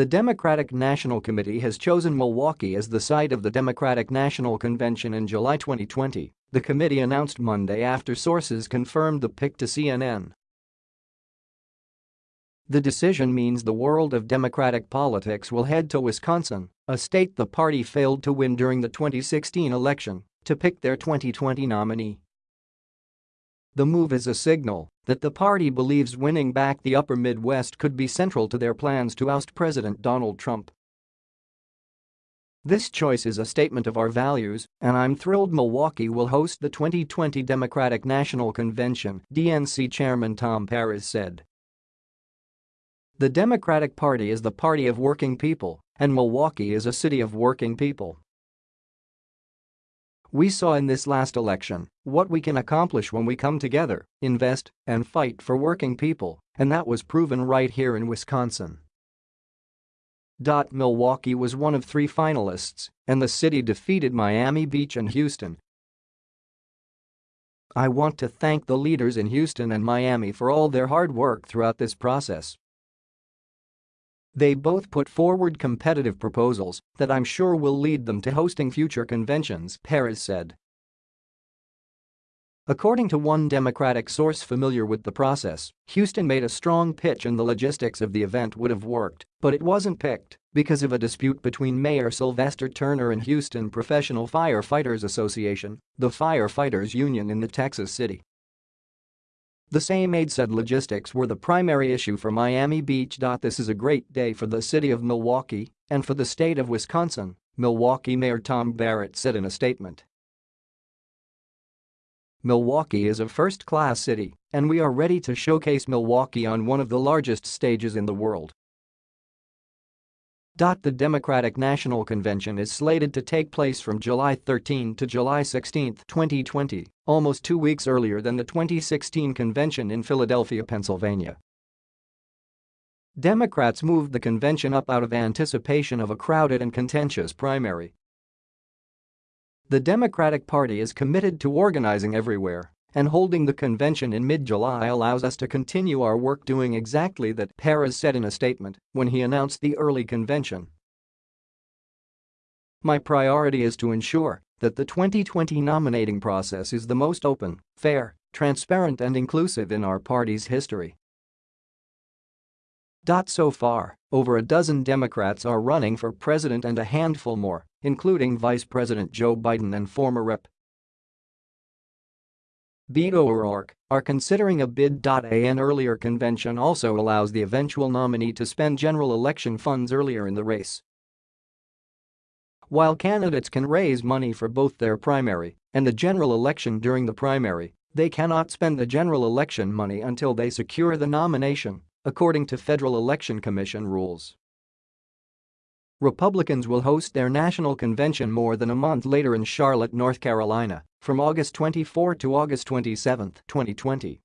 The Democratic National Committee has chosen Milwaukee as the site of the Democratic National Convention in July 2020, the committee announced Monday after sources confirmed the pick to CNN. The decision means the world of Democratic politics will head to Wisconsin, a state the party failed to win during the 2016 election, to pick their 2020 nominee. The move is a signal that the party believes winning back the upper Midwest could be central to their plans to oust President Donald Trump. This choice is a statement of our values, and I'm thrilled Milwaukee will host the 2020 Democratic National Convention, DNC Chairman Tom Perez said. The Democratic Party is the party of working people, and Milwaukee is a city of working people. We saw in this last election what we can accomplish when we come together, invest, and fight for working people, and that was proven right here in Wisconsin. Milwaukee was one of three finalists, and the city defeated Miami Beach and Houston. I want to thank the leaders in Houston and Miami for all their hard work throughout this process. They both put forward competitive proposals that I'm sure will lead them to hosting future conventions, Perez said. According to one Democratic source familiar with the process, Houston made a strong pitch and the logistics of the event would have worked, but it wasn't picked because of a dispute between Mayor Sylvester Turner and Houston Professional Firefighters Association, the firefighters union in the Texas city. The same aide said logistics were the primary issue for Miami Beach. This is a great day for the city of Milwaukee and for the state of Wisconsin, Milwaukee Mayor Tom Barrett said in a statement. Milwaukee is a first-class city, and we are ready to showcase Milwaukee on one of the largest stages in the world. The Democratic National Convention is slated to take place from July 13 to July 16, 2020, almost two weeks earlier than the 2016 convention in Philadelphia, Pennsylvania. Democrats moved the convention up out of anticipation of a crowded and contentious primary. The Democratic Party is committed to organizing everywhere and holding the convention in mid-July allows us to continue our work doing exactly that, Perez said in a statement when he announced the early convention. My priority is to ensure that the 2020 nominating process is the most open, fair, transparent and inclusive in our party's history. So far, over a dozen Democrats are running for president and a handful more, including Vice President Joe Biden and former Rep. Beto O'Rourke are considering a bid. An earlier convention also allows the eventual nominee to spend general election funds earlier in the race. While candidates can raise money for both their primary and the general election during the primary, they cannot spend the general election money until they secure the nomination, according to Federal Election Commission rules. Republicans will host their national convention more than a month later in Charlotte, North Carolina, from August 24 to August 27, 2020.